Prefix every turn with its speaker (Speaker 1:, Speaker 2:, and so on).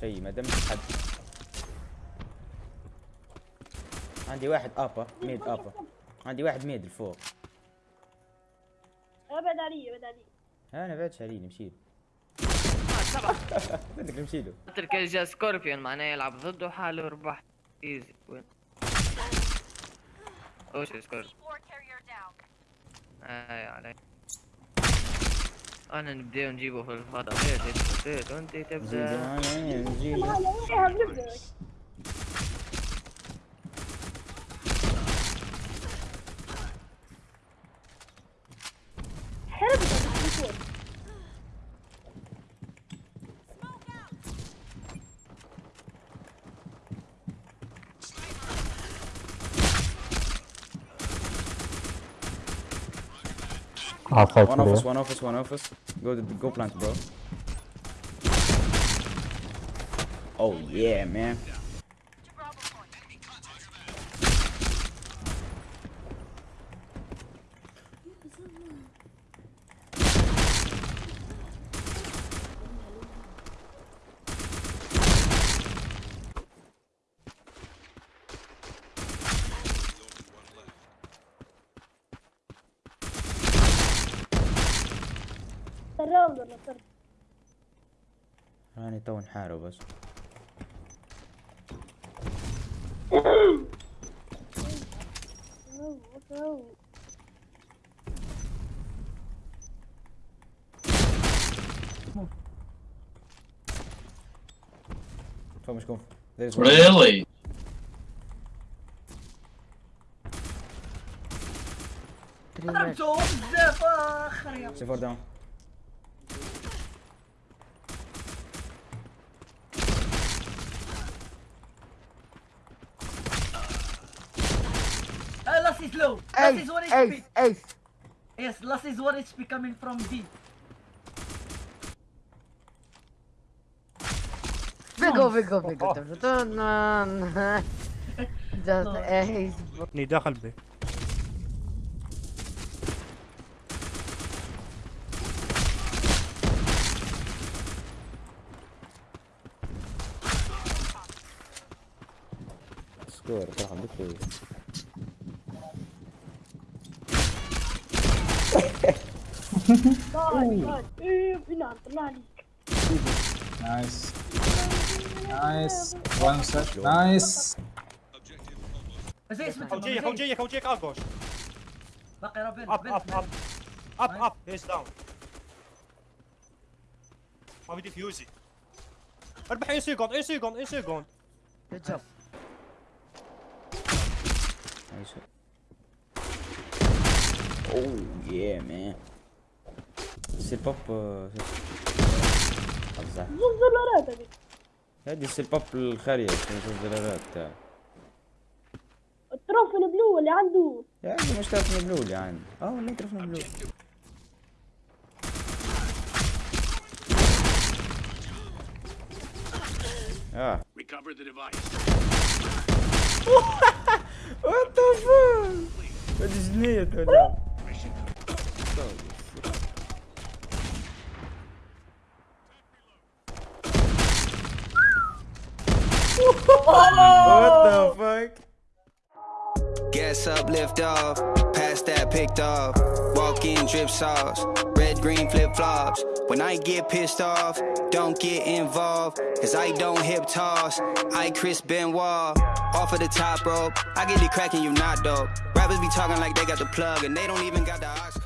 Speaker 1: شيء ما دمت حد. عندي واحد أبا ميد أبا. عندي واحد ميد الفوق
Speaker 2: أبعد علي أبعد علي.
Speaker 1: أنا بعد شاريني مشي.
Speaker 3: سبعة
Speaker 1: بدك نمشي له.
Speaker 3: قلت جا سكوربيون معناه يلعب ضده حاله ربح. ايزي وين وش سكوربيون. اي علي. أنا نبدأ نجيبه في الفضاء تبدأ وانت تبدأ
Speaker 4: Outside
Speaker 1: One office, one office, one office. Go to, go plant, bro. Oh yeah, man.
Speaker 2: الراوند ولا صرت
Speaker 1: راني تو نحارب بس is one.
Speaker 5: Really?
Speaker 6: ضربته بزاف اخر يا
Speaker 1: C4 down.
Speaker 6: Uh, last is low. Last
Speaker 7: Ace,
Speaker 6: is one
Speaker 7: ace,
Speaker 6: HP.
Speaker 7: ace.
Speaker 6: Yes, last is one HP coming from B.
Speaker 7: Biggo, biggo. Dun-dun-dun. Just ace.
Speaker 8: ني داخل بي
Speaker 1: سكور صراحة بكل
Speaker 9: Nice. Nice. One set. Nice.
Speaker 6: بس ايش اسمه
Speaker 8: خوجيك خوجيك خوجيك اقوش
Speaker 6: باقي رابين
Speaker 8: اب اب اب اب اب هيز داون ما بدي فيوزي 40 سكند 1 سكند 1 سكند
Speaker 7: Good job.
Speaker 1: Nice. Oh yeah, man. C'est pop. euh.
Speaker 2: الزلارات هذه
Speaker 1: الباب الخارية في الزرارات تاع
Speaker 2: التروفي البلو اللي عنده
Speaker 1: يا عندي مش تعرف مبلول يا عندي آه والله تعرف مبلول آه
Speaker 5: Recover the device.
Speaker 1: وات ذا فاك هادي جنية ولا What the fuck?
Speaker 10: Gas up, lift off. Pass that picked off. Walk in, drip sauce. Red, green, flip flops. When I get pissed off, don't get involved. Cause I don't hip toss. I Chris Benoit. Off of the top rope. I get the cracking, you not dope. Rappers be talking like they got the plug and they don't even got the oxygen.